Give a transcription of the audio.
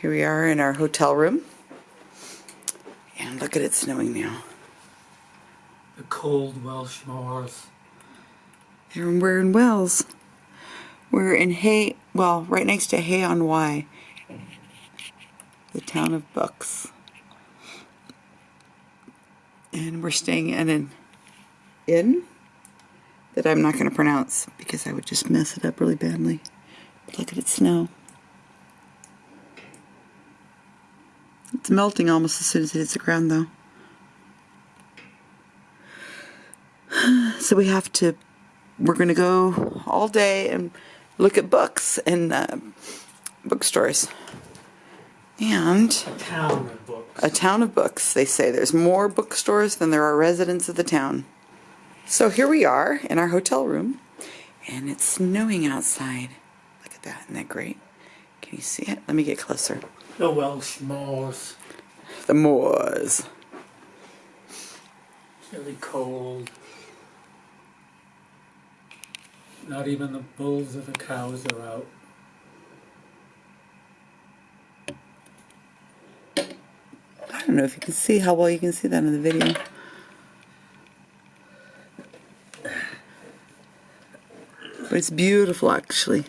Here we are in our hotel room. And look at it snowing now. The cold Welsh moors. And we're in Wales. We're in Hay, well, right next to Hay on Wye. The town of Books. And we're staying in an inn that I'm not going to pronounce because I would just mess it up really badly. But look at it snow. It's melting almost as soon as it hits the ground though. So we have to, we're going to go all day and look at books and uh, bookstores. And a Town of books. a town of books, they say. There's more bookstores than there are residents of the town. So here we are in our hotel room, and it's snowing outside. Look at that, isn't that great? Can you see it? Let me get closer. The Welsh moors. The moors. It's Really cold. Not even the bulls or the cows are out. I don't know if you can see how well you can see that in the video. But it's beautiful, actually.